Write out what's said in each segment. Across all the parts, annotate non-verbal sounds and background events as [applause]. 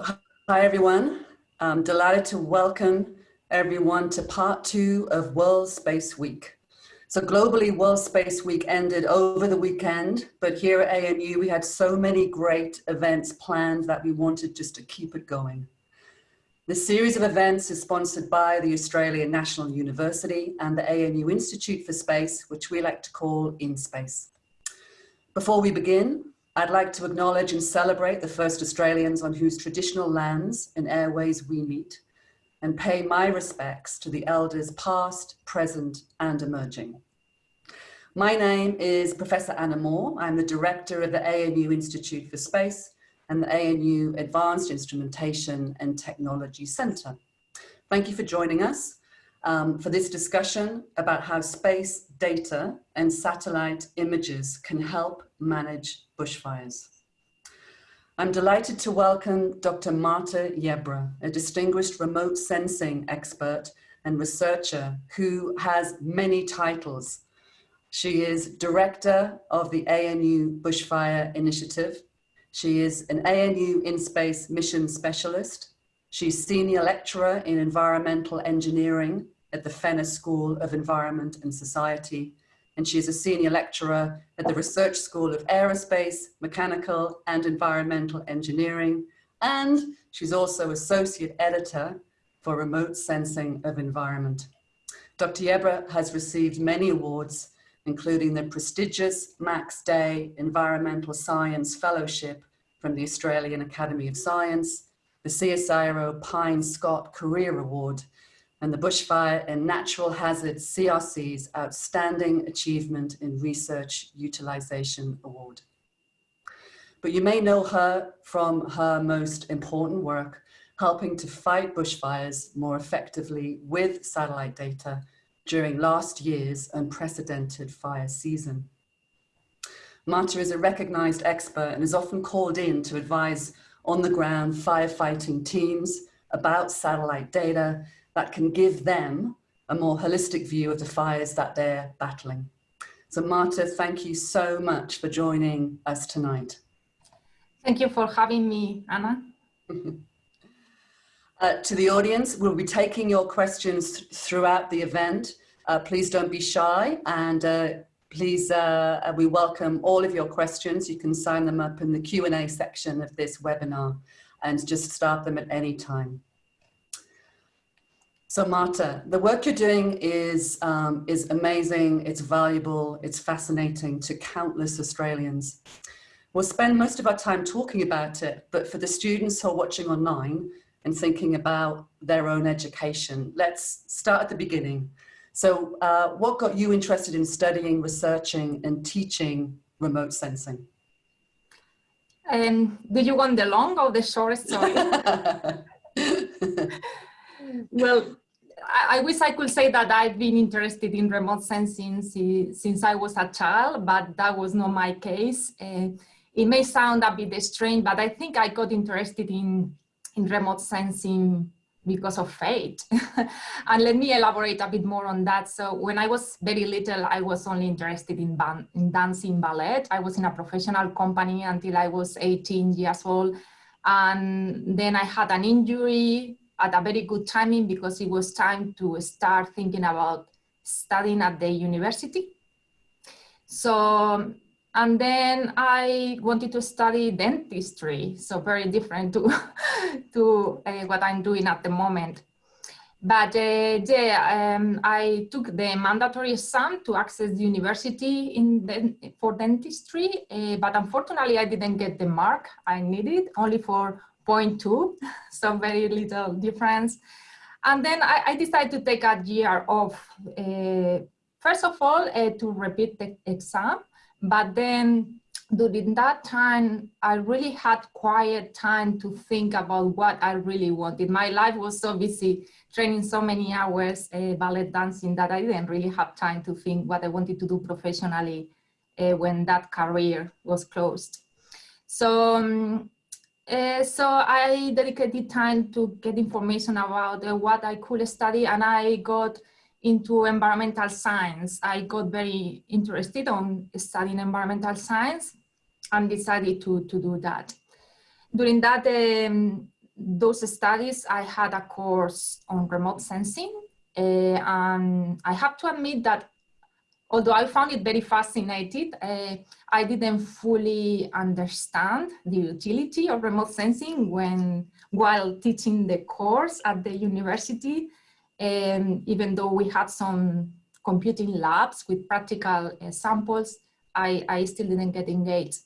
Hi, everyone. I'm delighted to welcome everyone to part two of World Space Week. So globally, World Space Week ended over the weekend, but here at ANU, we had so many great events planned that we wanted just to keep it going. This series of events is sponsored by the Australian National University and the ANU Institute for Space, which we like to call InSpace. Before we begin, I'd like to acknowledge and celebrate the first Australians on whose traditional lands and airways we meet and pay my respects to the elders past, present and emerging. My name is Professor Anna Moore. I'm the director of the ANU Institute for Space and the ANU Advanced Instrumentation and Technology Centre. Thank you for joining us um, for this discussion about how space data and satellite images can help manage bushfires. I'm delighted to welcome Dr. Marta Yebra, a distinguished remote sensing expert and researcher who has many titles. She is director of the ANU Bushfire Initiative. She is an ANU InSpace mission specialist. She's senior lecturer in environmental engineering at the Fenner School of Environment and Society and she's a senior lecturer at the Research School of Aerospace, Mechanical and Environmental Engineering, and she's also associate editor for Remote Sensing of Environment. Dr. Yebra has received many awards, including the prestigious Max Day Environmental Science Fellowship from the Australian Academy of Science, the CSIRO Payne-Scott Career Award, and the Bushfire and Natural Hazards CRC's Outstanding Achievement in Research Utilization Award. But you may know her from her most important work, helping to fight bushfires more effectively with satellite data during last year's unprecedented fire season. Marta is a recognized expert and is often called in to advise on the ground firefighting teams about satellite data that can give them a more holistic view of the fires that they're battling. So Marta, thank you so much for joining us tonight. Thank you for having me, Anna. [laughs] uh, to the audience, we'll be taking your questions th throughout the event. Uh, please don't be shy and uh, please, uh, we welcome all of your questions. You can sign them up in the Q&A section of this webinar and just start them at any time. So Marta, the work you're doing is, um, is amazing, it's valuable, it's fascinating to countless Australians. We'll spend most of our time talking about it, but for the students who are watching online and thinking about their own education, let's start at the beginning. So uh, what got you interested in studying, researching and teaching remote sensing? Um, do you want the long or the short story? [laughs] [laughs] well, I, wish I could say that I've been interested in remote sensing since, since I was a child, but that was not my case. Uh, it may sound a bit strange, but I think I got interested in, in remote sensing because of fate. [laughs] and let me elaborate a bit more on that. So when I was very little, I was only interested in, in dancing ballet. I was in a professional company until I was 18 years old. And then I had an injury at a very good timing because it was time to start thinking about studying at the university. So, and then I wanted to study dentistry, so very different to, [laughs] to uh, what I'm doing at the moment. But uh, yeah, um, I took the mandatory exam to access the university in the, for dentistry, uh, but unfortunately I didn't get the mark I needed, only for 0.2, [laughs] so very little difference. And then I, I decided to take a year off, uh, first of all, uh, to repeat the exam, but then during that time, I really had quiet time to think about what I really wanted. My life was so busy training so many hours uh, ballet dancing that I didn't really have time to think what I wanted to do professionally uh, when that career was closed. So um, uh, so I dedicated time to get information about uh, what I could study and I got into environmental science. I got very interested on studying environmental science and decided to, to do that. During that, um, those studies, I had a course on remote sensing. Uh, and I have to admit that although I found it very fascinating, uh, I didn't fully understand the utility of remote sensing when while teaching the course at the university, um, even though we had some computing labs with practical uh, samples, I, I still didn't get engaged.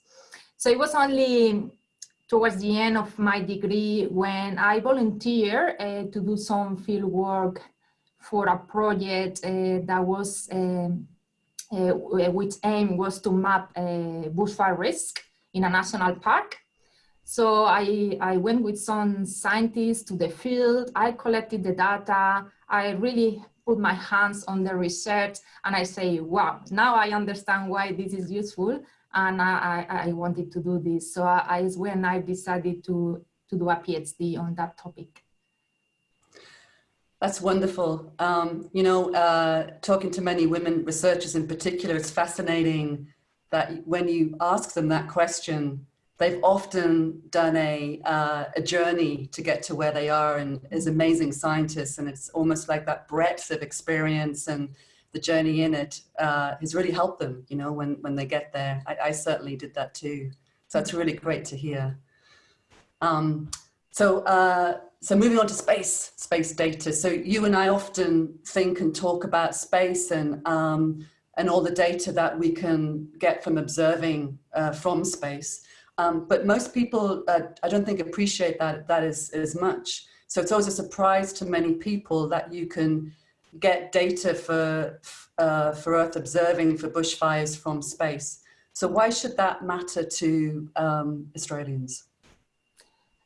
So it was only towards the end of my degree when I volunteered uh, to do some field work for a project uh, that was um, uh, which aim was to map uh, bushfire risk in a national park. So I, I went with some scientists to the field, I collected the data, I really put my hands on the research and I say, wow, now I understand why this is useful and I, I wanted to do this. So I, I when I decided to, to do a PhD on that topic. That's wonderful. Um, you know, uh, talking to many women researchers in particular, it's fascinating that when you ask them that question, they've often done a, uh, a journey to get to where they are and as amazing scientists. And it's almost like that breadth of experience and the journey in it uh, has really helped them, you know, when, when they get there. I, I certainly did that too. So it's really great to hear. Um, so uh, so moving on to space, space data. So you and I often think and talk about space and, um, and all the data that we can get from observing uh, from space. Um, but most people, uh, I don't think appreciate that, that is as much. So it's always a surprise to many people that you can get data for, uh, for Earth observing for bushfires from space. So why should that matter to um, Australians?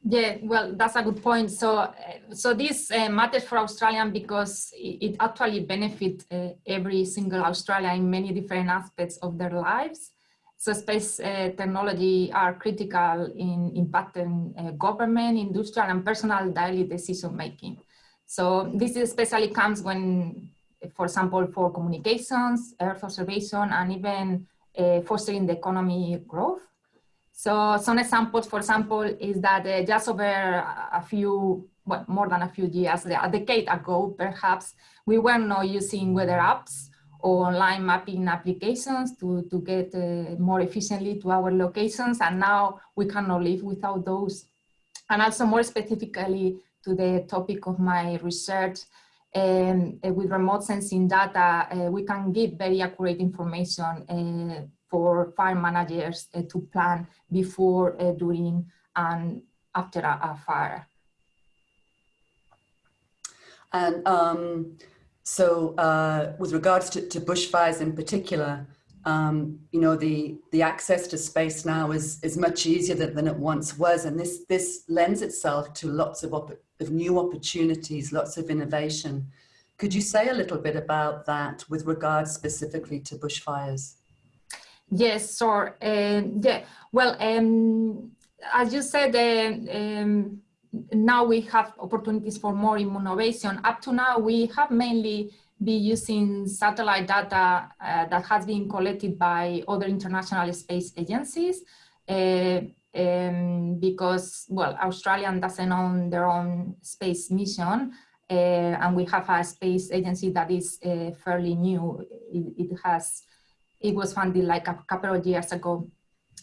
Yeah, well, that's a good point. So, uh, so this uh, matters for Australian because it, it actually benefits uh, every single Australian in many different aspects of their lives. So space uh, technology are critical in impacting uh, government, industrial and personal daily decision making. So this especially comes when, for example, for communications, Earth observation, and even uh, fostering the economy growth. So some examples, for example, is that uh, just over a few, well, more than a few years, a decade ago, perhaps, we were not using weather apps or online mapping applications to, to get uh, more efficiently to our locations. And now we cannot live without those. And also more specifically to the topic of my research, um, uh, with remote sensing data, uh, we can give very accurate information uh, for fire managers uh, to plan before, uh, during, and after a, a fire. And um, so uh, with regards to, to, bushfires in particular, um, you know, the, the access to space now is, is much easier than, than it once was. And this, this lends itself to lots of, of new opportunities, lots of innovation. Could you say a little bit about that with regards specifically to bushfires? Yes, sure. Um, yeah, well, um, as you said, um, now we have opportunities for more innovation. Up to now, we have mainly been using satellite data uh, that has been collected by other international space agencies. Uh, because, well, Australian doesn't own their own space mission, uh, and we have a space agency that is fairly new. It, it has it was funded like a couple of years ago.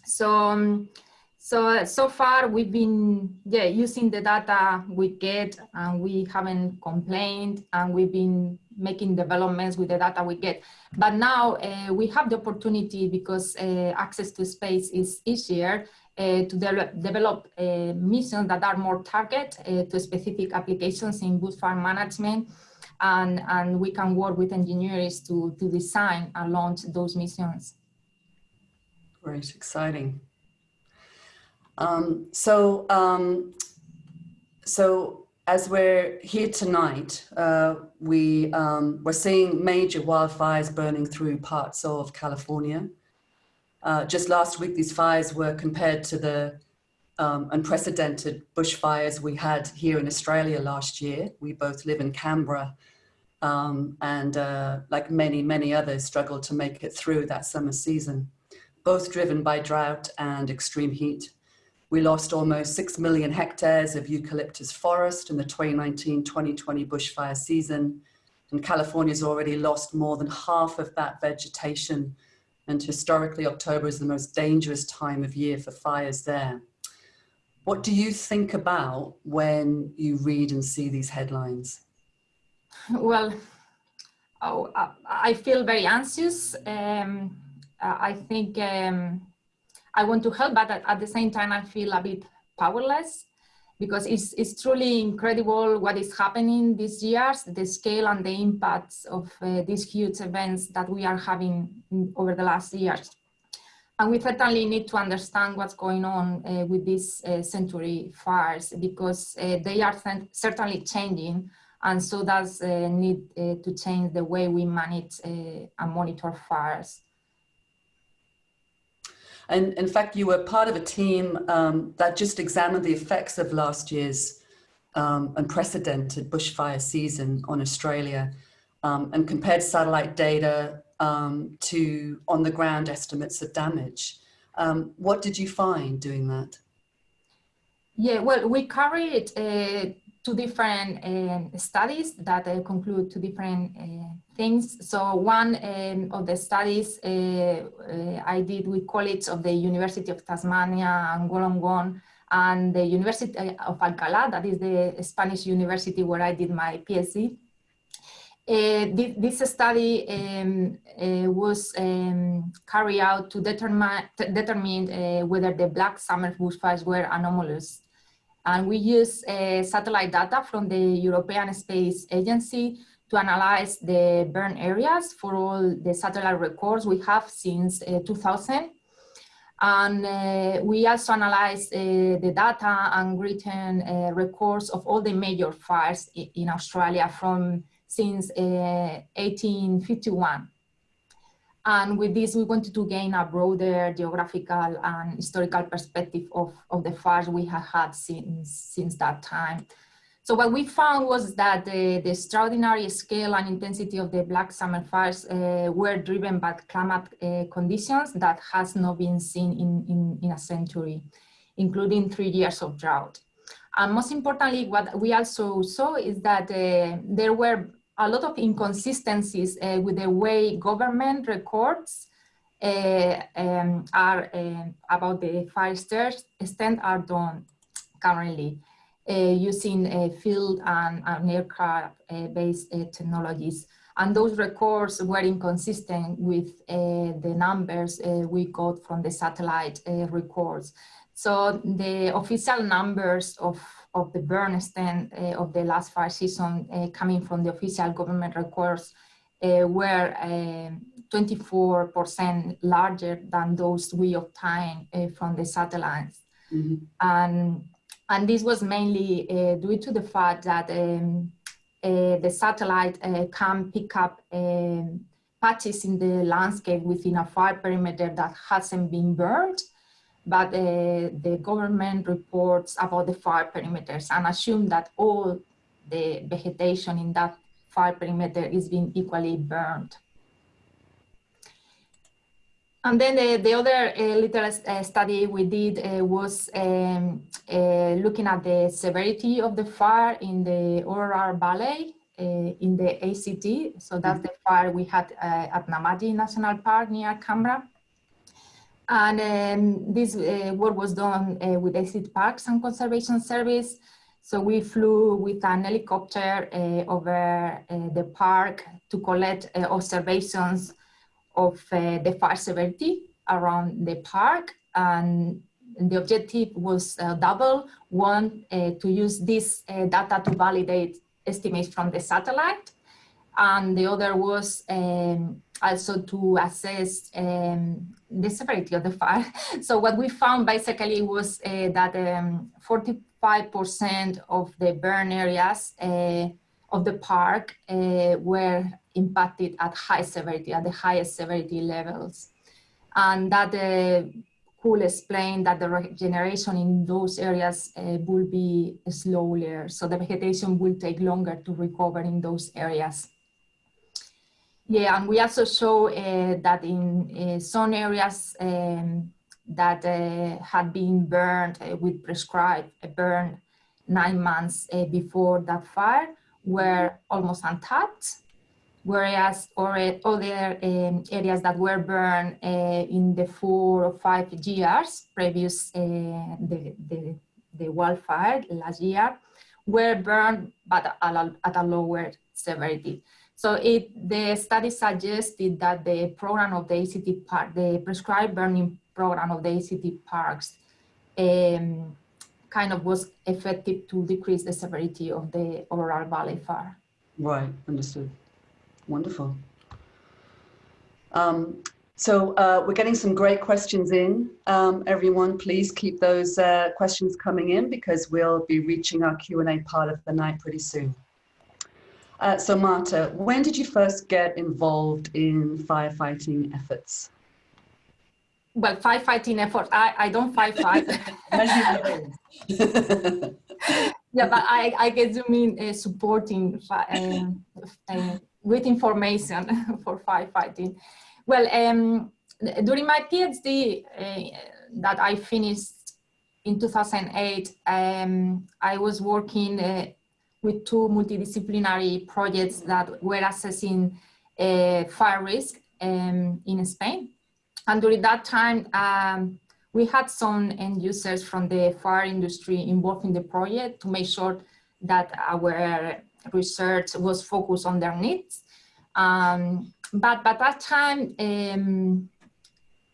So, um, so, so far we've been yeah, using the data we get and we haven't complained and we've been making developments with the data we get. But now uh, we have the opportunity because uh, access to space is easier to de develop uh, missions that are more target uh, to specific applications in bushfire management and, and we can work with engineers to, to design and launch those missions. Great, exciting. Um, so, um, so as we're here tonight, uh, we, um, we're seeing major wildfires burning through parts of California. Uh, just last week, these fires were compared to the um, unprecedented bushfires we had here in Australia last year. We both live in Canberra um, and uh, like many, many others struggled to make it through that summer season, both driven by drought and extreme heat. We lost almost 6 million hectares of eucalyptus forest in the 2019-2020 bushfire season. And California's already lost more than half of that vegetation. And historically, October is the most dangerous time of year for fires there. What do you think about when you read and see these headlines? Well, oh, I feel very anxious. Um, I think um, I want to help, but at, the same time, I feel a bit powerless because it's, it's truly incredible what is happening these years, the scale and the impacts of uh, these huge events that we are having over the last years. And we certainly need to understand what's going on uh, with these uh, century fires because uh, they are certainly changing and so does uh, need uh, to change the way we manage and monitor fires. And in fact, you were part of a team um, that just examined the effects of last year's um, unprecedented bushfire season on Australia um, and compared satellite data um, to on the ground estimates of damage. Um, what did you find doing that? Yeah, well, we carried uh, two different uh, studies that uh, conclude two different uh, things. So one um, of the studies uh, uh, I did with colleagues of the University of Tasmania and Wollongong and the University of Alcalá, that is the Spanish university where I did my PhD. Uh, this, this, study um, uh, was um, carried out to determine, determine uh, whether the Black Summer bushfires were anomalous. And we use uh, satellite data from the European Space Agency to analyze the burn areas for all the satellite records we have since uh, 2000. And uh, we also analyze the data and written records of all the major fires in Australia from since 1851. And with this, we wanted to gain a broader geographical and historical perspective of, of the fires we have had since, since that time. So what we found was that the, the extraordinary scale and intensity of the Black Summer fires uh, were driven by climate uh, conditions that has not been seen in, in, in, a century, including three years of drought. And most importantly, what we also saw is that uh, there were a lot of inconsistencies uh, with the way government records uh, um, are uh, about the fire extent are done currently. Uh, using uh, field and, and aircraft-based uh, technologies. And those records were inconsistent with the numbers we got from the satellite records. So the official numbers of, of the burn extent of the last fire season coming from the official government records were 24% larger than those we obtained from the satellites. Mm -hmm. And and this was mainly uh, due to the fact that um, uh, the satellite uh, can pick up um, patches in the landscape within a fire perimeter that hasn't been burned, but uh, the government reports about the fire perimeters and assume that all the vegetation in that fire perimeter is being equally burned. And then the, the other uh, little uh, study we did uh, was um, uh, looking at the severity of the fire in the Orroral Valley uh, in the ACT. So that's the fire we had uh, at Namadgi National Park near Canberra. And um, this work was done with ACT Parks and Conservation Service. So we flew with an helicopter over the park to collect observations of uh, the fire severity around the park and the objective was uh, double. One, uh, to use this uh, data to validate estimates from the satellite. And the other was um, also to assess um, the severity of the fire. [laughs] so what we found basically was uh, that 45% um, of the burn areas uh, of the park were impacted at high severity, at the highest severity levels. And that uh, could explain that the regeneration in those areas uh, will be slower. So the vegetation will take longer to recover in those areas. Yeah, and we also show uh, that in uh, some areas um, that uh, had been burned uh, with prescribed uh, burn nine months uh, before that fire were almost untouched, whereas other um, areas that were burned in the four or five years previous the, the, the wildfire last year were burned but a, at a lower severity. So it, the study suggested that the program of the ACT park, the prescribed burning program of the ACT parks um, kind of was effective to decrease the severity of the overall valley fire. Right, understood. Wonderful. Um, so uh, we're getting some great questions in. Um, everyone, please keep those uh, questions coming in because we'll be reaching our Q&A part of the night pretty soon. Uh, so Marta, when did you first get involved in firefighting efforts? Well, firefighting efforts, I, I don't firefight. [laughs] [laughs] yeah, but I, I guess you mean uh, supporting uh, with information [laughs] for firefighting. Well, um, during my PhD uh, that I finished in 2008, um, I was working uh, with two multidisciplinary projects that were assessing uh, fire risk um, in Spain. And during that time, um, we had some end users from the fire industry involved in the project to make sure that our research was focused on their needs. Um, but by that time, um,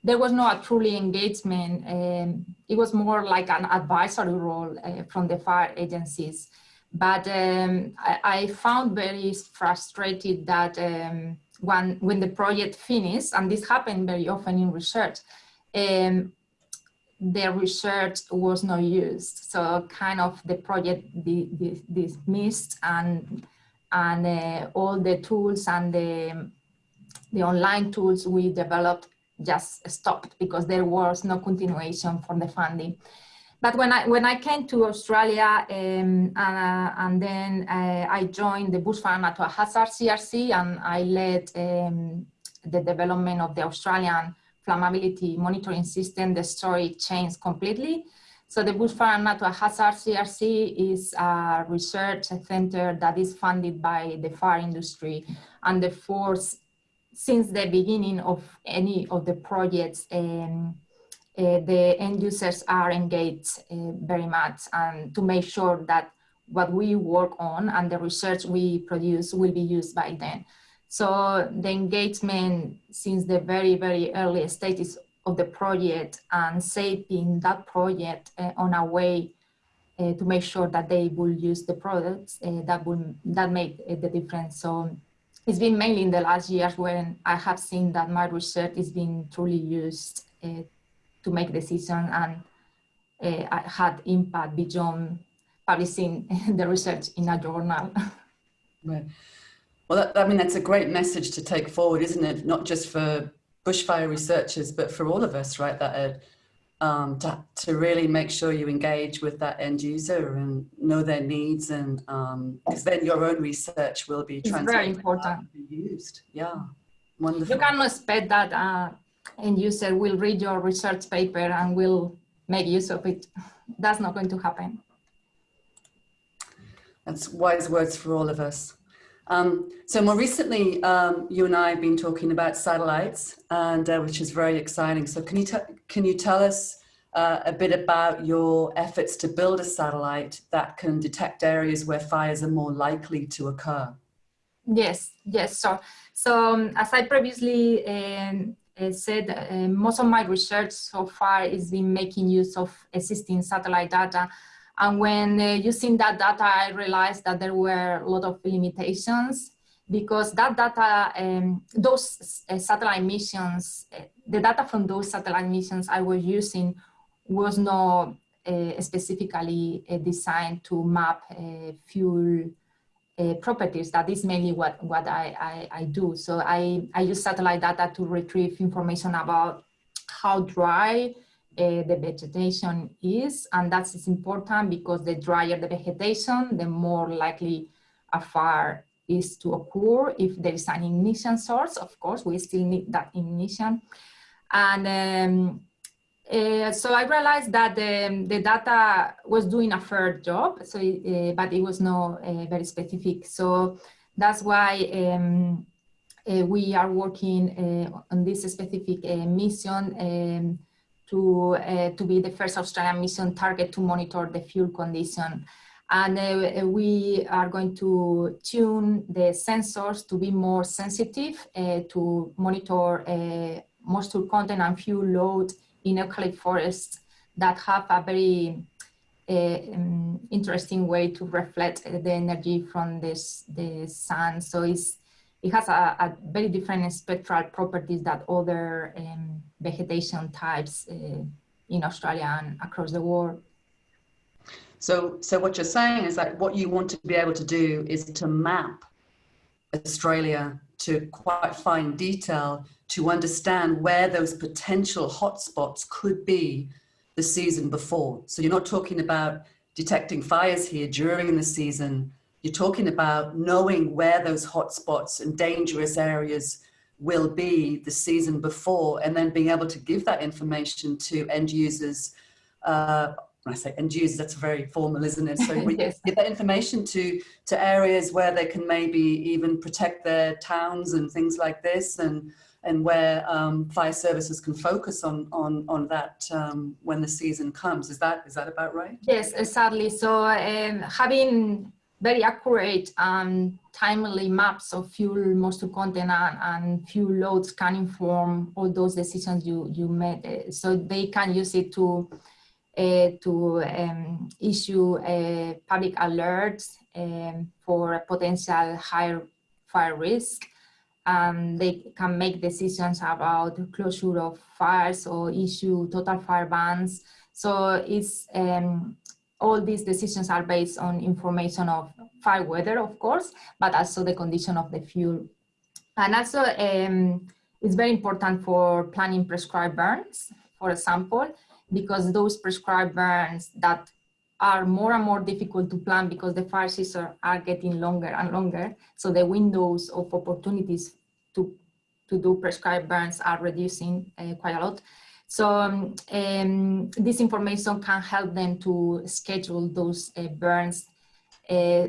there was no truly engagement. Um, it was more like an advisory role uh, from the fire agencies. But um, I, I, found very frustrated that um, when, when the project finished, and this happened very often in research, um, the research was not used. So kind of the project dismissed and, and uh, all the tools and the, the online tools we developed just stopped because there was no continuation for the funding. But when I when I came to Australia um, uh, and then uh, I joined the Bushfire Natural Hazard CRC and I led um, the development of the Australian flammability monitoring system, the story changed completely. So the Bushfire Natural Hazard CRC is a research center that is funded by the fire industry and the force since the beginning of any of the projects um, uh, the end users are engaged uh, very much and to make sure that what we work on and the research we produce will be used by them. So the engagement since the very, very early stages of the project and shaping that project uh, on a way uh, to make sure that they will use the products uh, that will that make the difference. So it's been mainly in the last years when I have seen that my research is being truly used to make decisions and uh, had impact beyond publishing [laughs] the research in a journal. [laughs] Right. Well, that, I mean, that's a great message to take forward, isn't it? Not just for bushfire researchers, but for all of us, right? That uh, um, to, to really make sure you engage with that end user and know their needs and because um, then your own research will be it's very important used yeah wonderful you cannot expect that uh, end user will read your research paper and will make use of it. [laughs] That's not going to happen. That's wise words for all of us. Um, so more recently, um, you and I have been talking about satellites, and uh, which is very exciting. So can you can you tell us uh, a bit about your efforts to build a satellite that can detect areas where fires are more likely to occur? Yes, yes. So, so um, as I previously um, said, uh, most of my research so far is been making use of existing satellite data. And when uh, using that data, I realized that there were a lot of limitations because that data, um, those uh, satellite missions, uh, the data from those satellite missions I was using was not uh, specifically designed to map fuel uh, properties. That is mainly what, what I, I, I, do. So I, I use satellite data to retrieve information about how dry uh, the vegetation is. And that's important because the drier the vegetation, the more likely a fire is to occur. If there is an ignition source, of course, we still need that ignition. And um, uh, so I realized that the, the data was doing a fair job, so uh, but it was not uh, very specific. So that's why um, uh, we are working uh, on this specific mission um, to, to be the first Australian mission target to monitor the fuel condition. And we are going to tune the sensors to be more sensitive to monitor moisture content and fuel load eucalypt forests that have a very uh, um, interesting way to reflect the energy from this the sun. So it's it has a, a very different spectral properties that other um, vegetation types uh, in Australia and across the world. So, so what you're saying is that what you want to be able to do is to map Australia to quite fine detail to understand where those potential hotspots could be the season before. So you're not talking about detecting fires here during the season. You're talking about knowing where those hotspots and dangerous areas will be the season before, and then being able to give that information to end users. Uh, when I say end users, that's very formal, isn't it? So [laughs] we yes. give that information to, to areas where they can maybe even protect their towns and things like this. And and where um, fire services can focus on on on that um, when the season comes. Is that is that about right? Yes, exactly. So um, having very accurate and timely maps of fuel moisture content and, and, fuel loads can inform all those decisions you you made. Uh, so they can use it to uh, to um, issue uh, public alerts um, for potential high fire risk um, they can make decisions about closure of fires or issue total fire bans. So it's um, all these decisions are based on information of fire weather, of course, but also the condition of the fuel. And also um, it's very important for planning prescribed burns, for example, because those prescribed burns that are more and more difficult to plan because the fire seasons are getting longer and longer. So the windows of opportunities to, to do prescribed burns are reducing uh, quite a lot. So um, this information can help them to schedule those uh, burns. Uh,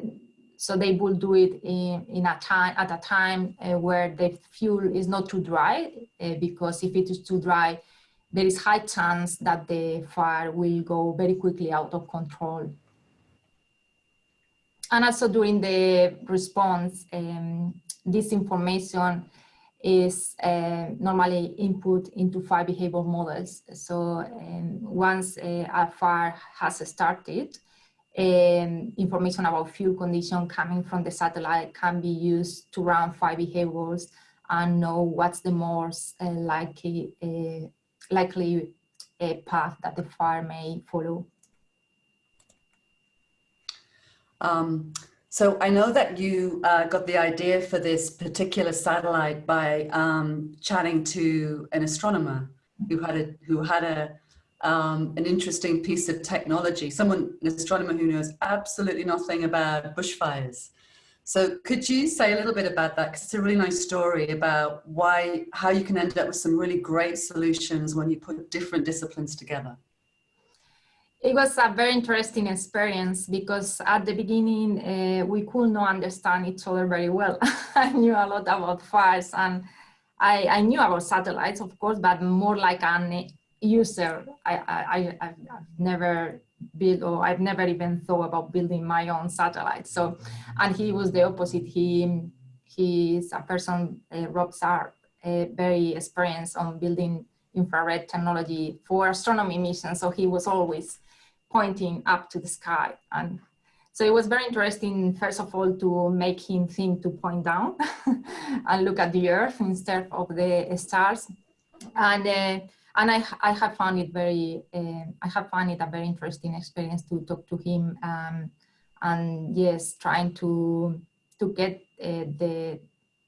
so they will do it in, in a time at a time where the fuel is not too dry, because if it is too dry, there is high chance that the fire will go very quickly out of control. And also during the response, um, this information is uh, normally input into fire behavior models. So um, once uh, a fire has started, um, information about fuel condition coming from the satellite can be used to run fire behaviors and know what's the most uh, likely, uh, likely a path that the fire may follow. Um, so I know that you uh, got the idea for this particular satellite by um, chatting to an astronomer who had a who had a um, an interesting piece of technology. Someone, an astronomer who knows absolutely nothing about bushfires. So could you say a little bit about that? Because it's a really nice story about why, how you can end up with some really great solutions when you put different disciplines together it was a very interesting experience because at the beginning uh, we could not understand each other very well. [laughs] I knew a lot about fires and I, I, knew about satellites, of course, but more like an user. I, I, I've never built or I've never even thought about building my own satellite. So, and he was the opposite. He, he is a person, uh, Rob Sharp, uh, very experienced on building infrared technology for astronomy missions. So he was always pointing up to the sky. And so it was very interesting, first of all, to make him think to point down [laughs] and look at the earth instead of the stars. And, uh, and I, I have found it very, uh, I have found it a very interesting experience to talk to him. Um, and yes, trying to, to get uh, the,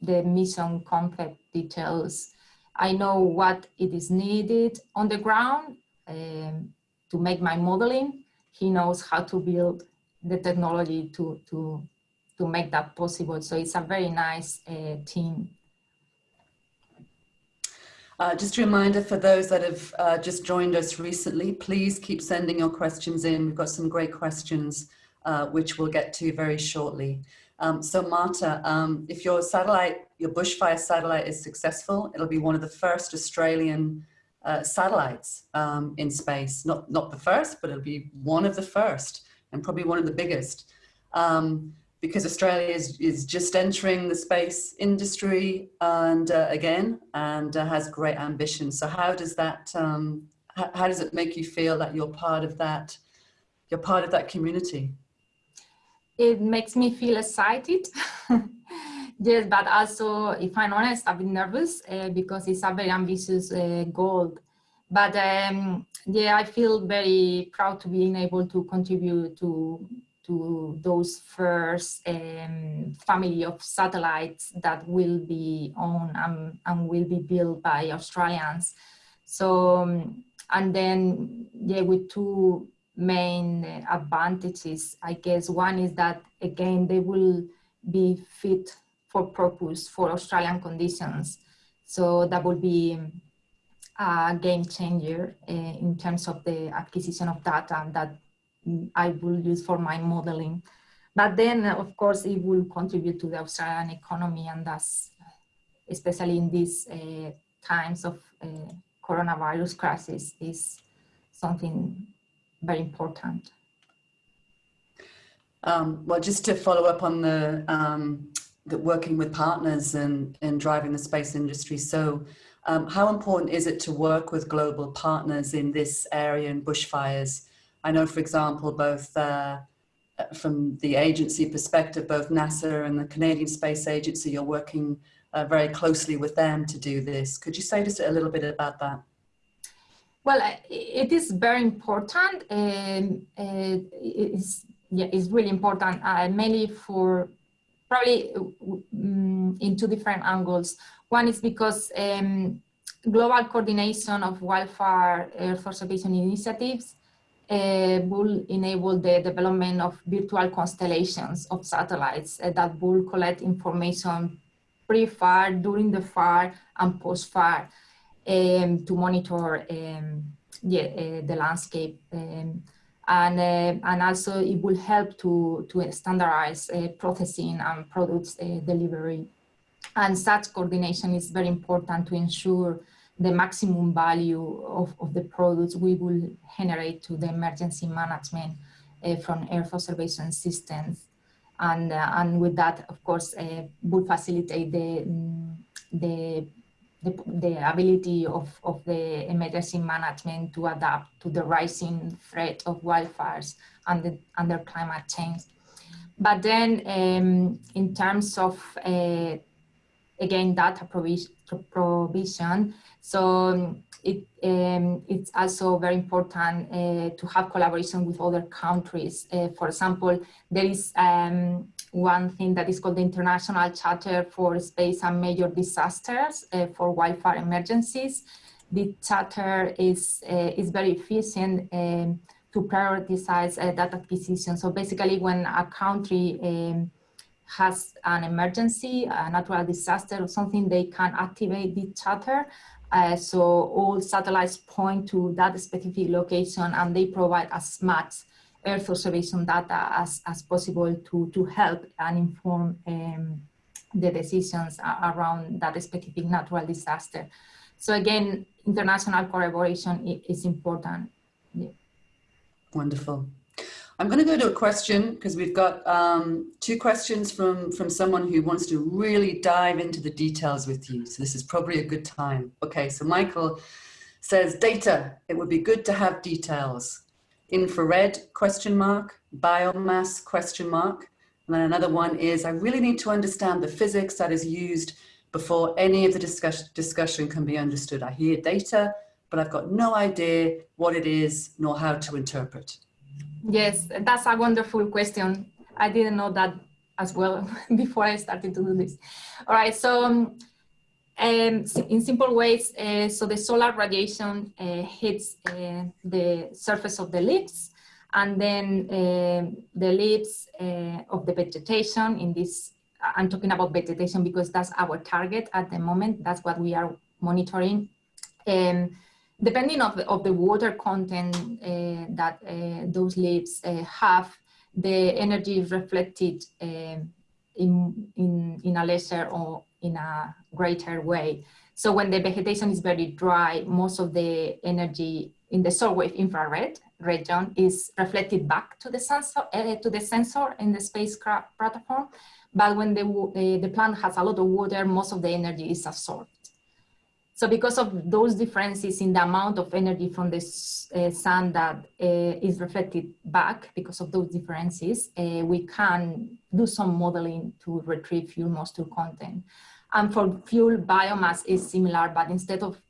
the mission concept details. I know what it is needed on the ground. Um, to make my modeling. He knows how to build the technology to, to, to make that possible. So it's a very nice uh, team. Uh, just a reminder for those that have uh, just joined us recently, please keep sending your questions in. We've got some great questions, uh, which we'll get to very shortly. Um, so Marta, um, if your satellite, your bushfire satellite is successful, it'll be one of the first Australian uh, satellites um, in space. Not, not the first, but it'll be one of the first and probably one of the biggest. Um, because Australia is, is just entering the space industry and uh, again, and uh, has great ambition. So how does that, um, how, does it make you feel that you're part of that, you're part of that community? It makes me feel excited. [laughs] yes, but also, if I'm honest, I've been nervous uh, because it's a very ambitious uh, goal. But um, yeah, I feel very proud to being able to contribute to to those first um, family of satellites that will be owned and, and will be built by Australians. So, um, and then, yeah, with two main advantages, I guess. One is that, again, they will be fit for purpose for Australian conditions. So that will be a game changer uh, in terms of the acquisition of data that I will use for my modeling. But then, of course, it will contribute to the Australian economy, and that's especially in these uh, times of uh, coronavirus crisis is something very important. Um, well, just to follow up on the, um, the working with partners and, and driving the space industry. So um, how important is it to work with global partners in this area in bushfires? I know, for example, both uh, from the agency perspective, both NASA and the Canadian Space Agency, you're working uh, very closely with them to do this. Could you say just a little bit about that? Well, it is very important. Um, uh, it's, yeah, it's really important, uh, mainly for probably um, in two different angles. One is because um, global coordination of wildfire Earth observation initiatives uh, will enable the development of virtual constellations of satellites uh, that will collect information pre-fire, during the fire, and post-fire um, to monitor um, yeah, uh, the landscape. Um, and, uh, and also it will help to, to standardize uh, processing and products uh, delivery. And such coordination is very important to ensure the maximum value of, of the products we will generate to the emergency management uh, from Earth observation systems. And, uh, and with that, of course, uh, will facilitate the, mm, the, the, the, ability of, of the emergency management to adapt to the rising threat of wildfires and the, under climate change. But then um, in terms of, uh, again, data provision, provision so um, it, um, it's also very important uh, to have collaboration with other countries. Uh, for example, there is um, one thing that is called the International Charter for Space and Major Disasters uh, for Wildfire Emergencies. The charter is, uh, is very efficient um, to prioritize uh, data acquisition. So basically when a country um, has an emergency, a natural disaster or something, they can activate the charter uh, so all satellites point to that specific location and they provide as much Earth observation data as, as possible to, to help and inform um, the decisions around that specific natural disaster. So again, international collaboration is important. Yeah. Wonderful. I'm going to go to a question because we've got um, two questions from, from someone who wants to really dive into the details with you. So this is probably a good time. Okay, so Michael says data, it would be good to have details. Infrared question mark, biomass question mark. And then another one is, I really need to understand the physics that is used before any of the discuss discussion can be understood. I hear data, but I've got no idea what it is nor how to interpret. Yes, that's a wonderful question. I didn't know that as well [laughs] before I started to do this. All right, so um, um, in simple ways, uh, so the solar radiation uh, hits uh, the surface of the leaves and then um, the leaves uh, of the vegetation in this, I'm talking about vegetation because that's our target at the moment. That's what we are monitoring Um, depending of the, of the water content uh, that uh, those leaves uh, have, the energy is reflected um, in, in, in a lesser or in a greater way. So when the vegetation is very dry, most of the energy in the shortwave infrared region is reflected back to the sensor, uh, to the sensor in the spacecraft platform. But when the, uh, the plant has a lot of water, most of the energy is absorbed. So because of those differences in the amount of energy from the uh, sun that uh, is reflected back, because of those differences, uh, we can do some modeling to retrieve fuel moisture content. And for fuel biomass is similar, but instead of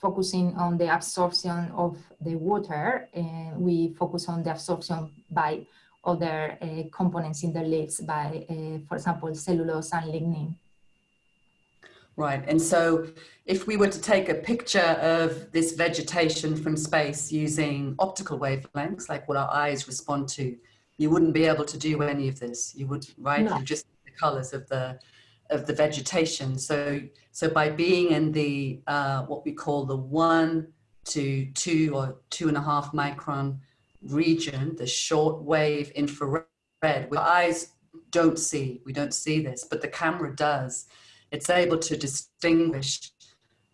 focusing on the absorption of the water, uh, we focus on the absorption by other uh, components in the leaves by, uh, for example, cellulose and lignin. Right, and so if we were to take a picture of this vegetation from space using optical wavelengths, like what our eyes respond to, you wouldn't be able to do any of this. You would, right? No. You just the colors of the of the vegetation. So, so by being in the uh, what we call the one to two or two and a half micron region, the short wave infrared, our eyes don't see, we don't see this, but the camera does. It's able to distinguish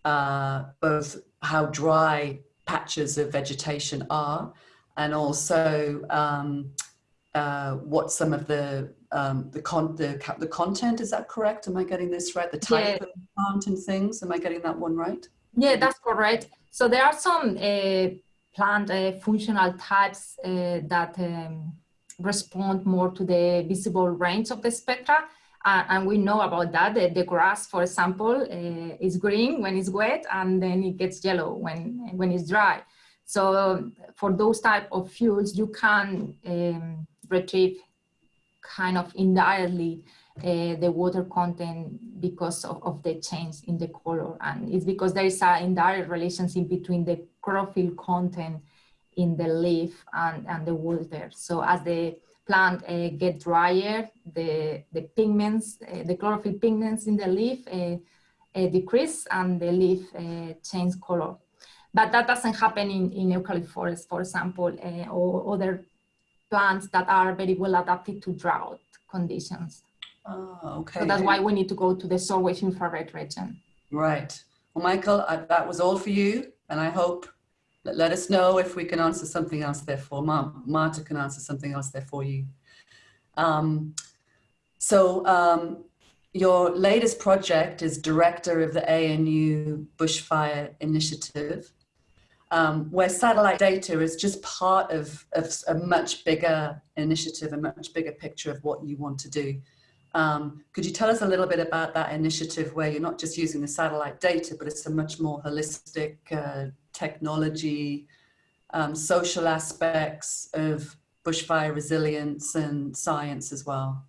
uh, both how dry patches of vegetation are and also um, uh, what some of the um, the con the the content is that correct? Am I getting this right? The type yeah. of plant and things. Am I getting that one right? Yeah, that's correct. So there are some uh, plant uh, functional types uh, that um, respond more to the visible range of the spectra. Uh, and we know about that. The, the grass, for example, uh, is green when it's wet and then it gets yellow when, when it's dry. So for those type of fuels, you can um, retrieve kind of indirectly uh, the water content because of, of, the change in the color. And it's because there is an indirect relationship between the chlorophyll content in the leaf and, and the water. So as the plant uh, get drier, the, the pigments, uh, the chlorophyll pigments in the leaf uh, uh decrease and the leaf uh, change color. But that doesn't happen in, in eucalypt forest, for example, uh, or other plants that are very well adapted to drought conditions. Oh, okay. So that's why we need to go to the short wave infrared region. Right. Well, Michael, I, that was all for you. And I hope, let, us know if we can answer something else there for, Ma Marta can answer something else there for you. Um, so um, your latest project is director of the ANU Bushfire Initiative um, where satellite data is just part of, of, a much bigger initiative, a much bigger picture of what you want to do. Um, could you tell us a little bit about that initiative where you're not just using the satellite data, but it's a much more holistic uh, technology, um, social aspects of bushfire resilience and science as well?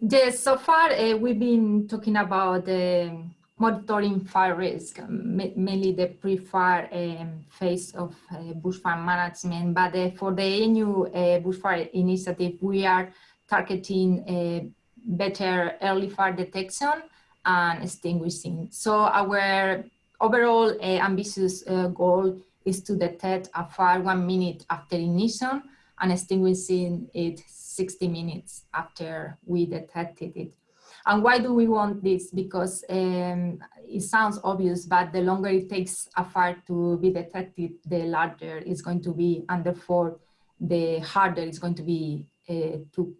Yes, so far uh, we've been talking about the monitoring fire risk, mainly the pre-fire um, phase of uh, bushfire management. But uh, for the ANU uh, bushfire initiative, we are targeting uh, better early fire detection and extinguishing. So our overall uh, ambitious uh, goal is to detect a fire one minute after ignition and extinguishing it 60 minutes after we detected it. And why do we want this? Because um, it sounds obvious, but the longer it takes a fire to be detected, the larger it's going to be, and therefore the harder it's going to be uh, to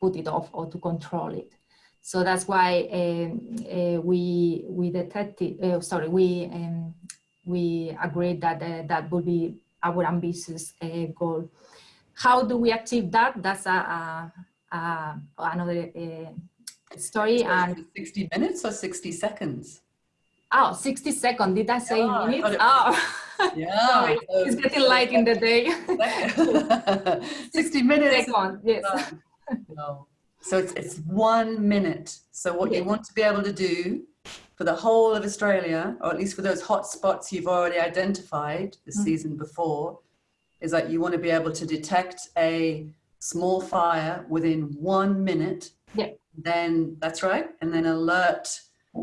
put it off or to control it. So that's why um, uh, we we detected. Uh, sorry, we um, we agreed that uh, that would be our ambitious uh, goal. How do we achieve that? That's a, a, a another uh, story and 60 minutes or 60 seconds? Oh 60 seconds. Did i say yeah, minutes? Oh. Yeah. [laughs] Sorry, it's getting light in the day. [laughs] 60 minutes. Second, [laughs] yes. No. So it's, it's one minute so what you want to be able to do for the whole of australia or at least for those hot spots you've already identified the mm season before is that you want to be able to detect a small fire within one minute yeah then that's right and then alert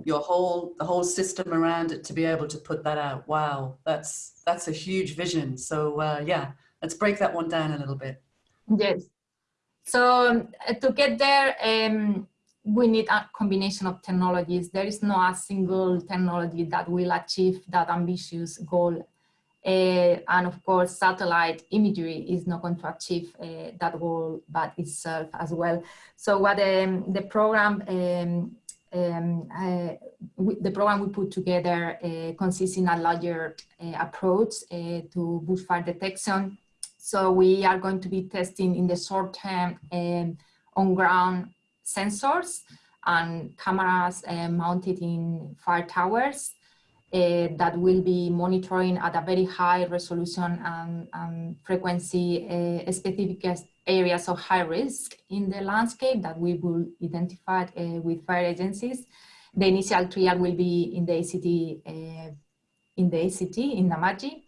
your whole the whole system around it to be able to put that out. Wow, that's that's a huge vision. So uh, yeah, let's break that one down a little bit. Yes. So um, to get there, um, we need a combination of technologies. There is no a single technology that will achieve that ambitious goal. Uh, and of course, satellite imagery is not going to achieve uh, that goal by itself as well. So what um, the program, um, um, uh, the program we put together uh, consists in a larger uh, approach uh, to bushfire detection. So we are going to be testing in the short term um, on ground sensors and cameras uh, mounted in fire towers uh, that will be monitoring at a very high resolution and, and frequency uh, specific areas of high risk in the landscape that we will identify uh, with fire agencies. The initial trial will be in the ACT, uh, in the ACT in Namadgi.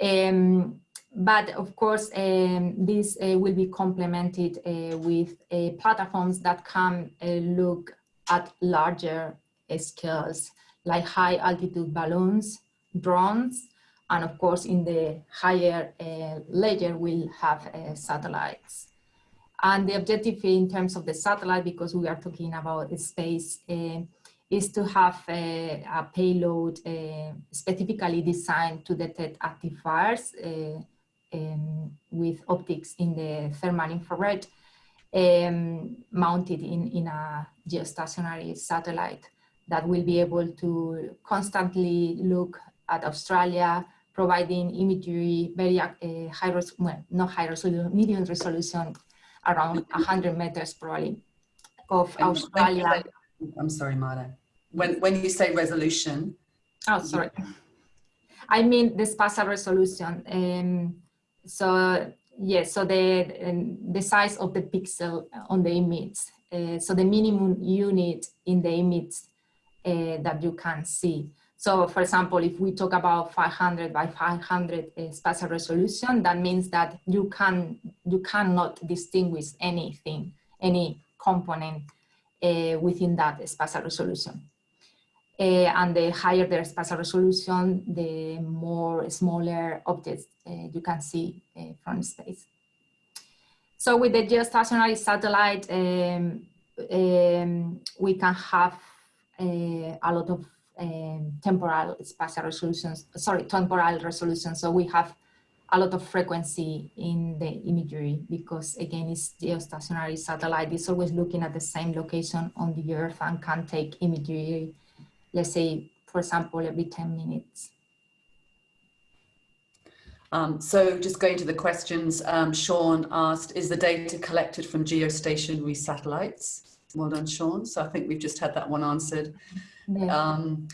Um, but of course, um, this uh, will be complemented uh, with uh, platforms that can uh, look at larger scales, like high altitude balloons, drones, and of course, in the higher uh, layer, we'll have uh, satellites. And the objective in terms of the satellite, because we are talking about space, is to have a, a payload specifically designed to detect active fires um, with optics in the thermal infrared um, mounted in, in a geostationary satellite that will be able to constantly look at Australia, providing imagery very uh, high, well, not high resolution, medium resolution, around 100 meters probably of and Australia. I'm sorry, Marta. When, when you say resolution. Oh, sorry. I mean the spatial resolution. Um, so yes, so the, um, the size of the pixel on the image. Uh, so the minimum unit in the image uh, that you can see. So for example, if we talk about 500 by 500 uh, spatial resolution, that means that you can you cannot distinguish anything, any component uh, within that spatial resolution. Uh, and the higher the spatial resolution, the more smaller objects uh, you can see uh, from space. So with the geostationary satellite, um, um, we can have a lot of um, temporal spatial resolutions, sorry, temporal resolution. So we have a lot of frequency in the imagery because again, it's geostationary satellite. It's always looking at the same location on the earth and can take imagery let's say, for example, every 10 minutes. Um, so just going to the questions, um, Sean asked, is the data collected from geostationary satellites? Well done, Sean. So I think we've just had that one answered. Yeah. Um,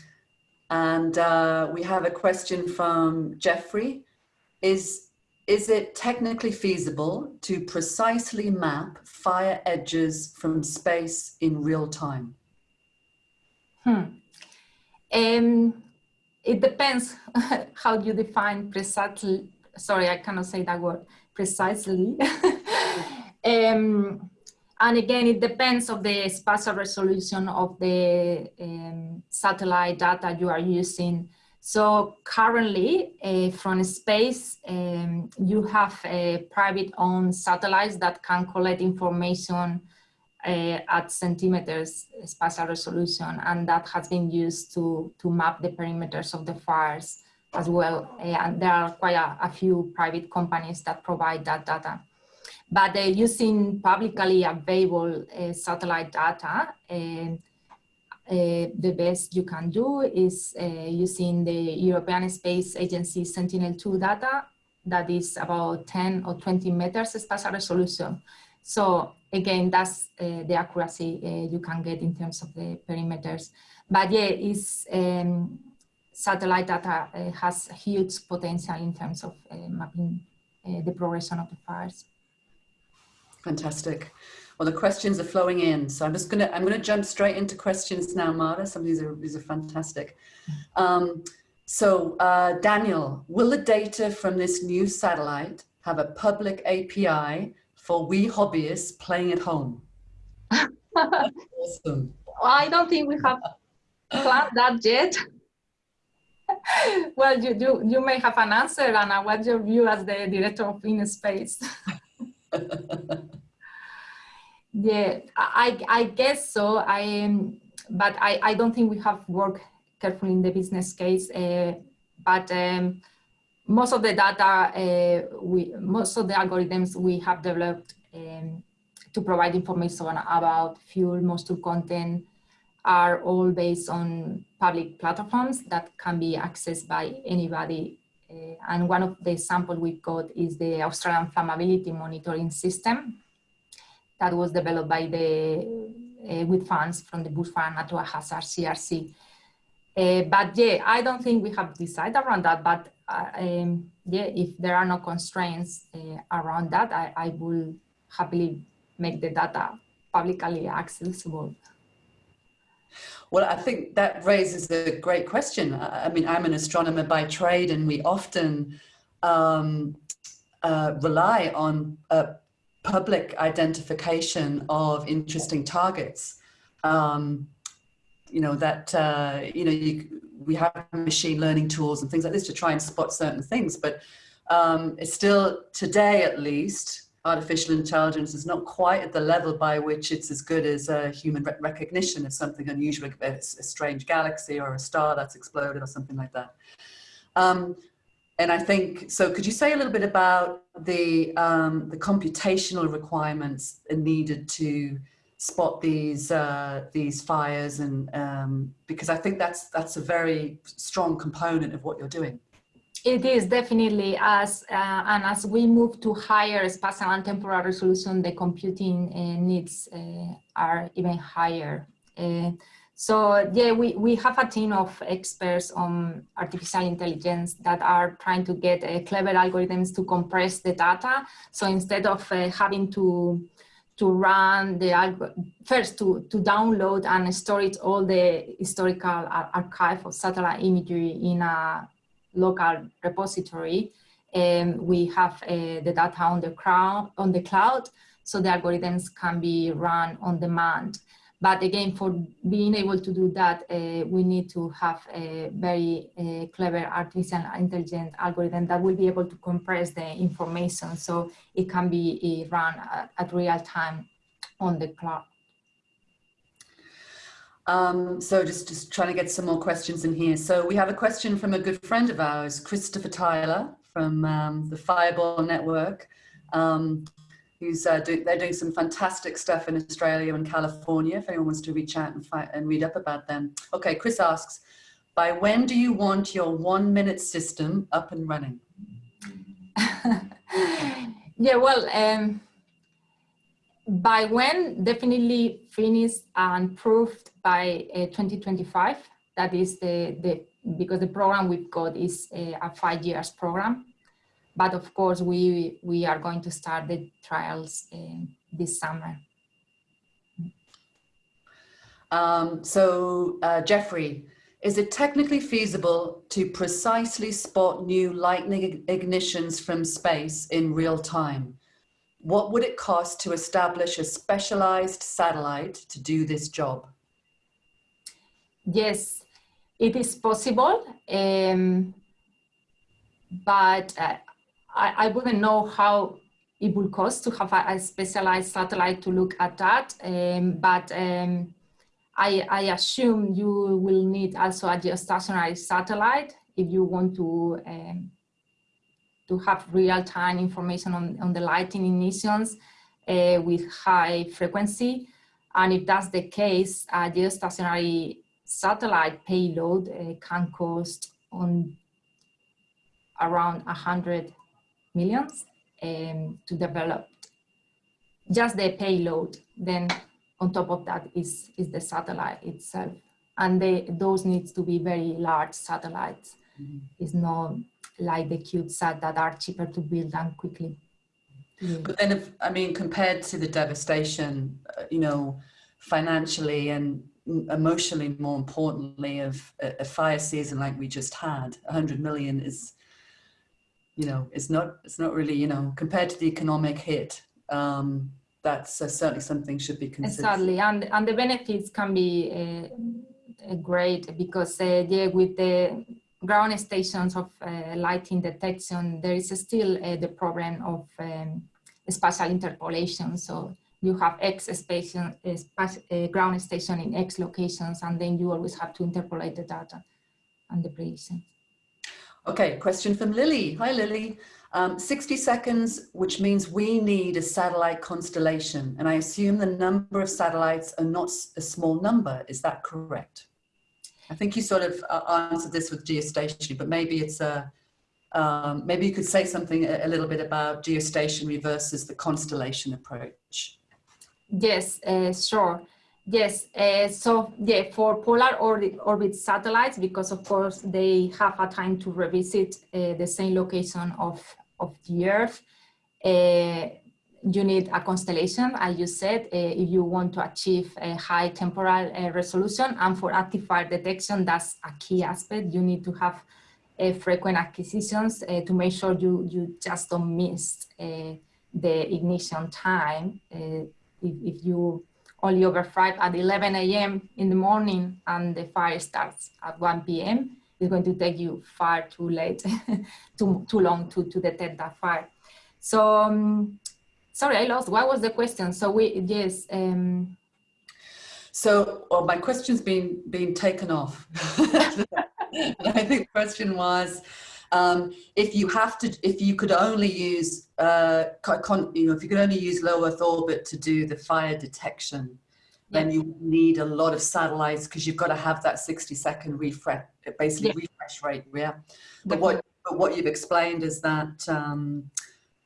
and uh, we have a question from Jeffrey. Is, is it technically feasible to precisely map fire edges from space in real time? Hmm. Um, it depends [laughs] how you define precisely, sorry, I cannot say that word, precisely. [laughs] um, and again, it depends of the spatial resolution of the um, satellite data you are using. So currently, uh, from space, um, you have uh, private owned satellites that can collect information uh, at centimeters spatial resolution, and that has been used to, to map the perimeters of the fires as well. Uh, and there are quite a, a, few private companies that provide that data. But uh, using publicly available uh, satellite data, uh, uh, the best you can do is using the European Space Agency Sentinel-2 data that is about 10 or 20 meters spatial resolution. So again, that's uh, the accuracy uh, you can get in terms of the perimeters. But yeah, it's, um, satellite data uh, has huge potential in terms of uh, mapping uh, the progression of the fires. Fantastic. Well, the questions are flowing in, so I'm just gonna I'm gonna jump straight into questions now, Marta. Some of these are these are fantastic. Um, so, uh, Daniel, will the data from this new satellite have a public API for we hobbyists playing at home. [laughs] awesome. I don't think we have planned that yet. well, you, you, you may have an answer, Anna. What's your view as the director of InSpace? [laughs] yeah, I, I guess so. I, um, but I, I don't think we have worked carefully in the business case. Uh, but um, most of the data, uh, we, most of the algorithms we have developed um, to provide information about fuel, moisture content, are all based on public platforms that can be accessed by anybody. Uh, and one of the examples we've got is the Australian flammability monitoring system that was developed by the, uh, with funds from the Bushfire Natural Hazard CRC. Uh, but yeah, I don't think we have decided around that, but um, yeah, if there are no constraints uh, around that, I, I will happily make the data publicly accessible. Well, I think that raises a great question. I mean, I'm an astronomer by trade and we often um, uh, rely on uh, public identification of interesting targets. Um, you know, that, uh, you know, you, we have machine learning tools and things like this to try and spot certain things, but um, it's still today at least, artificial intelligence is not quite at the level by which it's as good as a human re recognition of something unusual, a, a, strange galaxy or a star that's exploded or something like that. Um, and I think, so could you say a little bit about the, um, the computational requirements needed to spot these, uh, these fires and, um, because I think that's, that's a very strong component of what you're doing. It is definitely as uh, and as we move to higher spatial and temporal resolution, the computing uh, needs uh, are even higher. Uh, so yeah, we, we have a team of experts on artificial intelligence that are trying to get uh, clever algorithms to compress the data. So instead of having to to run the first to, to download and store it all the historical archive of satellite imagery in a local repository. Um, we have uh, the data on the, crowd, on the cloud, so the algorithms can be run on demand. But again, for being able to do that, uh, we need to have a very uh, clever artificial intelligence algorithm that will be able to compress the information so it can be uh, run at, at real time on the cloud. Um, so just, just trying to get some more questions in here. So we have a question from a good friend of ours, Christopher Tyler from um, the Fireball Network, um, who's uh, do, they're doing some fantastic stuff in Australia and California. If anyone wants to reach out and, find, and read up about them. Okay, Chris asks, by when do you want your one minute system up and running? [laughs] yeah, well, um, by when definitely finished and proved by uh, 2025 that is the the because the program we've got is a, a, five years program but of course we we are going to start the trials uh, this summer um, so uh, Jeffrey is it technically feasible to precisely spot new lightning ignitions from space in real time what would it cost to establish a specialized satellite to do this job? Yes, it is possible, um, but uh, I, I, wouldn't know how it would cost to have a, a specialized satellite to look at that. Um, but um, I, I, assume you will need also a geostationary satellite if you want to um, to have real-time information on, on the lighting emissions uh, with high frequency. And if that's the case, a geostationary satellite payload uh, can cost on around 100 millions um, to develop just the payload. Then on top of that is, is the satellite itself. And they, those needs to be very large satellites. Mm -hmm. It's not like the CubeSat that are cheaper to build and quickly. But then, if, I mean, compared to the devastation, uh, you know, financially and emotionally, more importantly, of a, a, fire season like we just had, 100 million is, you know, it's not, it's not really, you know, compared to the economic hit, um, that's uh, certainly something should be considered. Exactly, and, and the benefits can be uh, great because uh, yeah, with the ground stations of uh, lighting detection, there is still uh, the problem of um, spatial interpolation. So you have X station, uh, ground station in X locations, and then you always have to interpolate the data and the prediction. Okay, question from Lily. Hi, Lily. Um, 60 seconds, which means we need a satellite constellation. And I assume the number of satellites are not a small number. Is that correct? I think you sort of uh, answered this with geostationary, but maybe it's a, um, maybe you could say something a, a, little bit about geostationary versus the constellation approach. Yes, uh, sure. Yes, uh, so yeah, for polar orbit, orbit, satellites, because of course they have a time to revisit uh, the same location of, of the Earth, uh, you need a constellation, as you said, uh, if you want to achieve a high temporal uh, resolution. And for active fire detection, that's a key aspect. You need to have uh, frequent acquisitions to make sure you, you just don't miss the ignition time. if, if you only over five at 11 a.m. in the morning and the fire starts at 1 p.m., it's going to take you far too late, [laughs] too, too long to, to detect that fire. So um, sorry, I lost. What was the question? So we, yes. Um... So well, my question's been, been taken off. [laughs] I think the question was, um, if you have to, if you could only use, uh, you know, if you could only use low Earth orbit to do the fire detection, yeah. then you need a lot of satellites because you've got to have that 60 second refresh, basically yeah. refresh rate. Yeah. But what, but what you've explained is that um,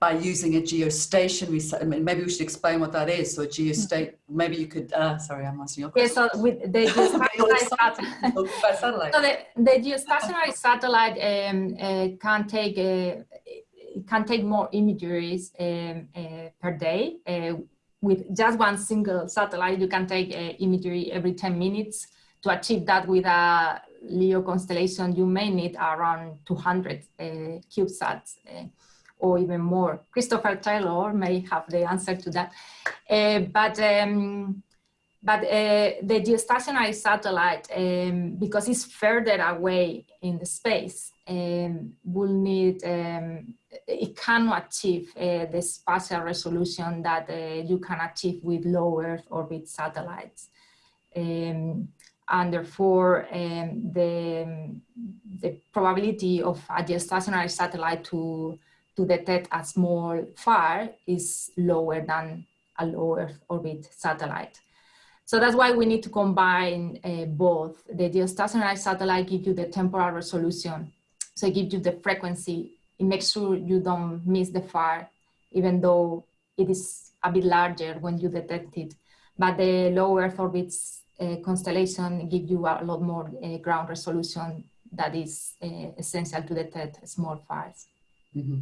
by using a geostationary, maybe we should explain what that is. So a geostate, maybe you could, uh, sorry, I'm asking your question. Yeah, so with the [laughs] geostationary [laughs] satellite, so the, the geostationary satellite um, uh, can take uh, can take more imageries um, uh, per day. Uh, with just one single satellite, you can take uh, imagery every 10 minutes. To achieve that with a LEO constellation, you may need around 200 CubeSats or even more. Christopher Taylor may have the answer to that. Uh, but um, but uh, the geostationary satellite, um, because it's further away in the space, um, will need, um, it cannot achieve uh, the spatial resolution that uh, you can achieve with low Earth orbit satellites. Um, and therefore, um, the, the probability of a geostationary satellite to to detect a small fire is lower than a low Earth orbit satellite. So that's why we need to combine uh, both. The geostationary satellite gives you the temporal resolution. So it gives you the frequency. It makes sure you don't miss the fire, even though it is a bit larger when you detect it. But the low Earth orbit uh, constellation gives you a lot more uh, ground resolution that is uh, essential to detect small fires. Mm -hmm.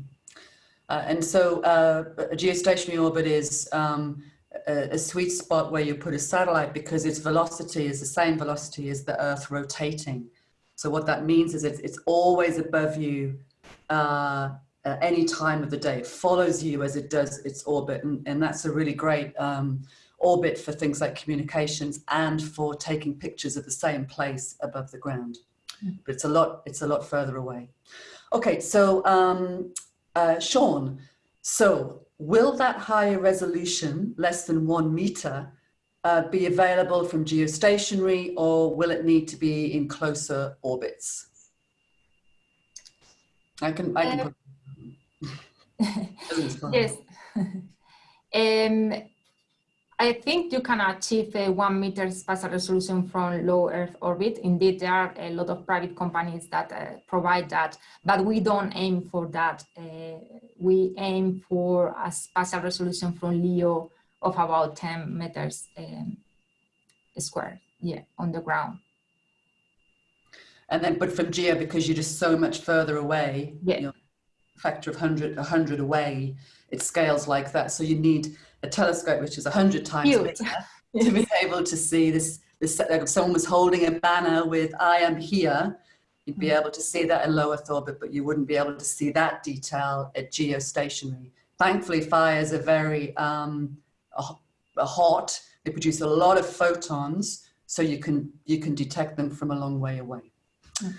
Uh, and so uh, a geostationary orbit is um, a, a, sweet spot where you put a satellite because its velocity is the same velocity as the Earth rotating. So what that means is it's, it's always above you uh, at any time of the day. It follows you as it does its orbit. And, and that's a really great um, orbit for things like communications and for taking pictures of the same place above the ground. Hmm. But it's a lot, it's a lot further away. Okay, so um, uh, Sean, so will that higher resolution, less than one meter, uh, be available from geostationary or will it need to be in closer orbits? I can, I can uh, put [laughs] [laughs] Yes. [laughs] um, I think you can achieve a one meter spatial resolution from low Earth orbit. Indeed, there are a lot of private companies that uh, provide that, but we don't aim for that. Uh, we aim for a spatial resolution from LEO of about 10 meters um, square, yeah, on the ground. And then, but from GEO, because you're just so much further away, yeah. Factor of 100, 100 away, it scales like that. So you need a telescope which is 100 times Huge. bigger yes. to be [laughs] able to see this, this like if someone was holding a banner with I am here you'd be mm. able to see that in low Earth orbit but you wouldn't be able to see that detail at geostationary thankfully fires are very um, hot they produce a lot of photons so you can, you can detect them from a long way away. Mm.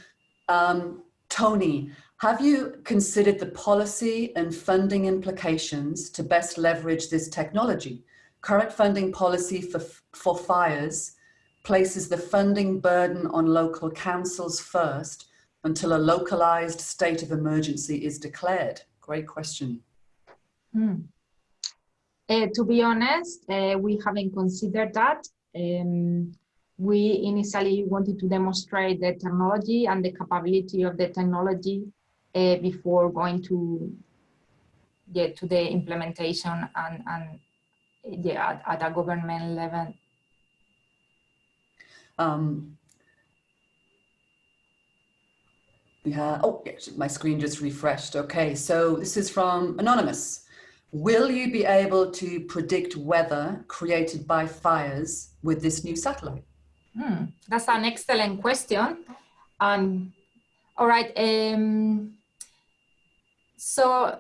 Um, Tony, have you considered the policy and funding implications to best leverage this technology? Current funding policy for, for fires places the funding burden on local councils first until a localized state of emergency is declared? Great question. Hmm. Uh, to be honest, uh, we haven't considered that. Um, we initially wanted to demonstrate the technology and the capability of the technology uh, before going to get to the implementation and, and yeah, at, at a government level. Um, yeah, oh, my screen just refreshed. Okay, so this is from Anonymous. Will you be able to predict weather created by fires with this new satellite? Hmm, that's an excellent question. Um, all right. Um, so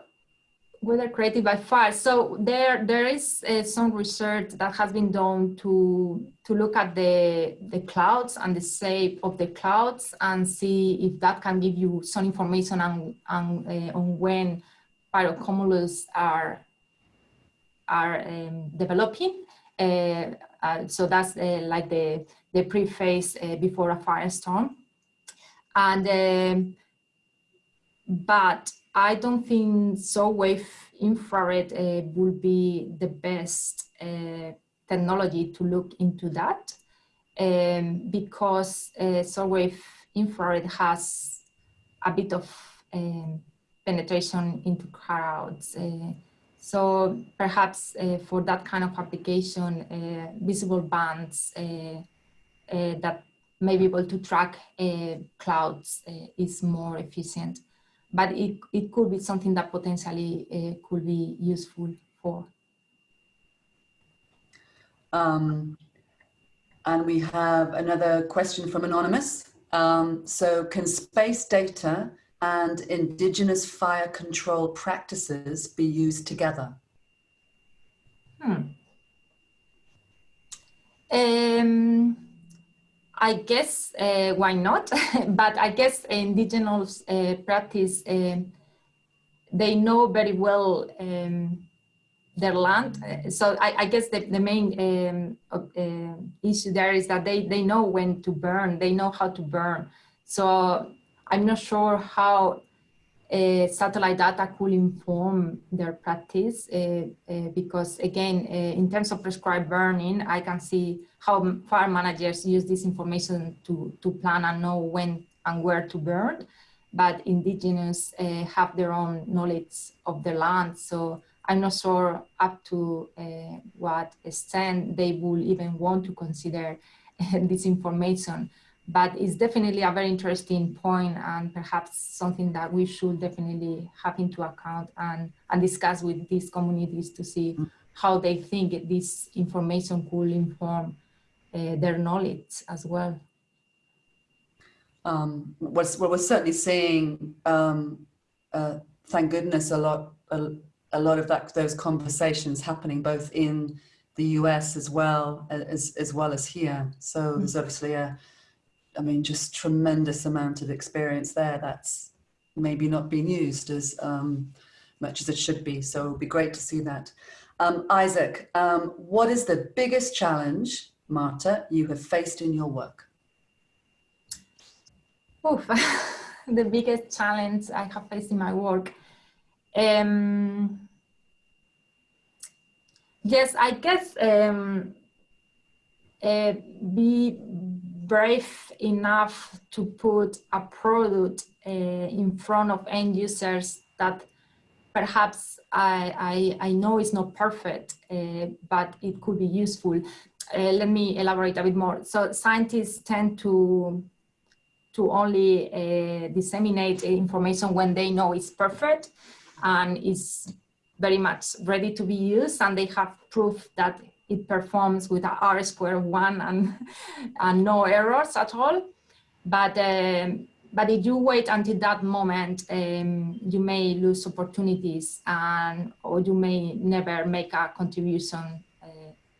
weather created by fire. So there, there is uh, some research that has been done to to look at the the clouds and the shape of the clouds and see if that can give you some information on on, uh, on when pyrocumulus are are um, developing. Uh, uh so that's uh, like the the pre-phase uh, before a firestorm, and um, but I don't think short wave infrared uh, will be the best uh, technology to look into that um, because uh, short wave infrared has a bit of um, penetration into crowds. Uh, so perhaps uh, for that kind of application, uh, visible bands that may be able to track clouds is more efficient but it, it could be something that potentially uh, could be useful for. Um, and we have another question from Anonymous. Um, so can space data and indigenous fire control practices be used together? Hmm. Um, I guess uh, why not? [laughs] but I guess indigenous uh, practice, uh, they know very well um, their land. So I, I, guess the, the main um, uh, issue there is that they, they know when to burn, they know how to burn. So I'm not sure how uh, satellite data could inform their practice uh, uh, because again, in terms of prescribed burning, I can see how fire managers use this information to, to plan and know when and where to burn, but indigenous have their own knowledge of the land. So I'm not sure up to what extent they will even want to consider this information but it's definitely a very interesting point and perhaps something that we should definitely have into account and, and discuss with these communities to see mm. how they think this information could inform uh, their knowledge as well. Um, we're, we're certainly seeing, um, uh, thank goodness, a lot, a, a lot of that, those conversations happening both in the US as well as, as well as here. So mm -hmm. there's obviously a, I mean, just tremendous amount of experience there that's maybe not being used as um, much as it should be. So it'd be great to see that. Um, Isaac, um, what is the biggest challenge, Marta, you have faced in your work? Oof, [laughs] the biggest challenge I have faced in my work. Um, yes, I guess um, uh, be brave enough to put a product uh, in front of end users that perhaps I, I, I know is not perfect, uh, but it could be useful. Uh, let me elaborate a bit more. So scientists tend to to only disseminate information when they know it's perfect and is very much ready to be used and they have proof that it performs with a R square one and, and no errors at all. But, um, but if you wait until that moment, um, you may lose opportunities and, or you may never make a contribution uh,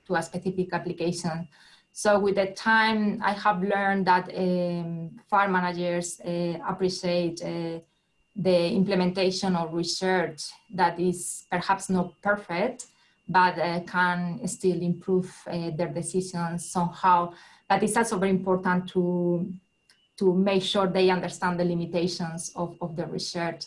to a specific application. So with the time, I have learned that um, fire managers uh, appreciate uh, the implementation of research that is perhaps not perfect, but uh, can still improve uh, their decisions somehow. But it's also very important to, to make sure they understand the limitations of, of the research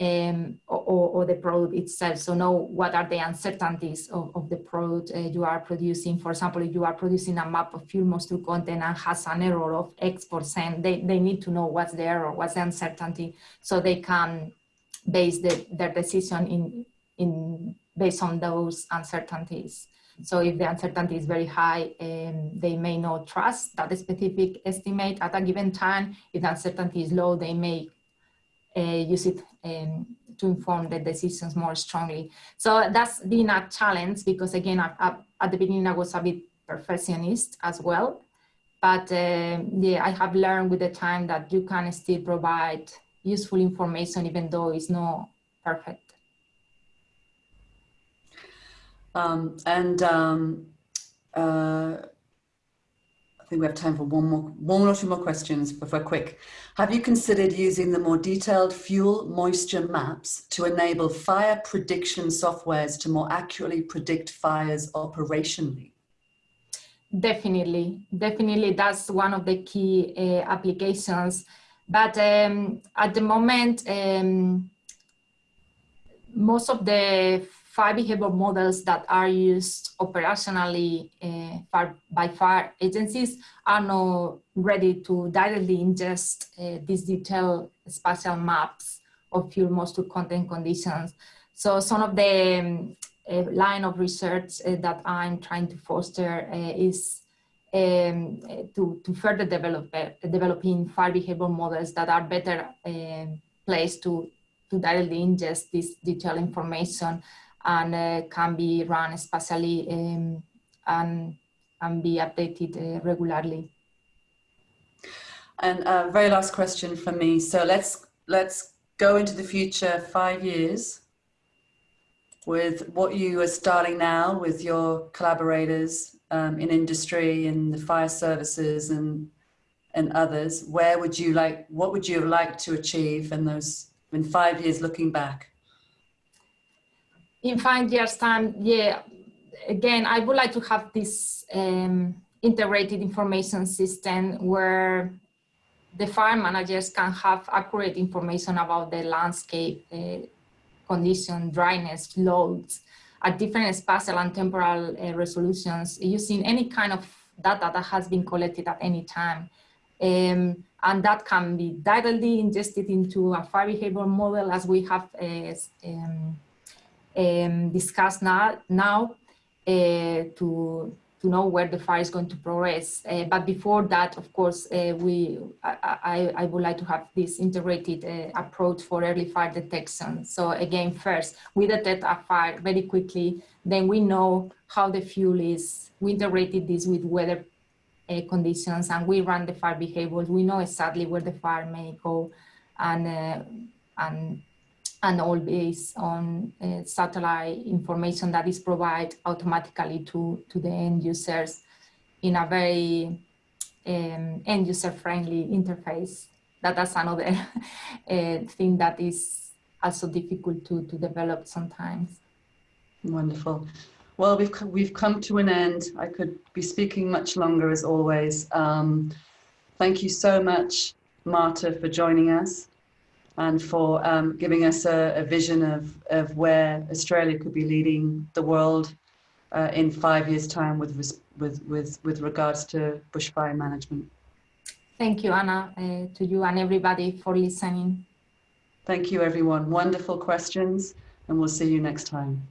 um, or, or, the product itself. So know what are the uncertainties of, of the product uh, you are producing. For example, if you are producing a map of fuel moisture content and has an error of X percent, they, they need to know what's the error, what's the uncertainty, so they can base the, their decision in, in based on those uncertainties. So if the uncertainty is very high, um, they may not trust that specific estimate at a given time. If the uncertainty is low, they may uh, use it um, to inform the decisions more strongly. So that's been a challenge because again, I, I, at the beginning I was a bit perfectionist as well. But uh, yeah, I have learned with the time that you can still provide useful information even though it's not perfect. Um, and um, uh, I think we have time for one more, one or two more questions if we're quick. Have you considered using the more detailed fuel moisture maps to enable fire prediction softwares to more accurately predict fires operationally? Definitely, definitely that's one of the key uh, applications. But um, at the moment, um, most of the fire behavior models that are used operationally uh, by fire agencies are not ready to directly ingest uh, these detailed spatial maps of fuel moisture content conditions. So some of the um, uh, line of research that I'm trying to foster is um, to, to further develop developing fire behavior models that are better placed to, to directly ingest this detailed information and uh, can be run spatially um, and, and be updated uh, regularly. And uh, very last question for me. So let's let's go into the future five years with what you are starting now with your collaborators um, in industry and the fire services and and others. Where would you like? What would you like to achieve in those in five years looking back? In five years time, yeah, again, I would like to have this um, integrated information system where the fire managers can have accurate information about the landscape uh, condition, dryness, loads at different spatial and temporal uh, resolutions using any kind of data that has been collected at any time. Um, and that can be directly ingested into a fire behavior model as we have uh, um, um, discuss now, now uh, to to know where the fire is going to progress. Uh, but before that, of course, uh, we I, I, I, would like to have this integrated uh, approach for early fire detection. So again, first, we detect a fire very quickly, then we know how the fuel is. We integrated this with weather uh, conditions and we run the fire behaviors. We know exactly where the fire may go and, uh, and and all based on uh, satellite information that is provided automatically to, to the end users in a very um, end user friendly interface. That's another [laughs] uh, thing that is also difficult to, to develop sometimes. Wonderful. Well, we've, we've come to an end. I could be speaking much longer as always. Um, thank you so much, Marta, for joining us and for um, giving us a, a, vision of, of where Australia could be leading the world uh, in five years' time with, with, with, with regards to bushfire management. Thank you, Anna, uh, to you and everybody for listening. Thank you, everyone. Wonderful questions, and we'll see you next time.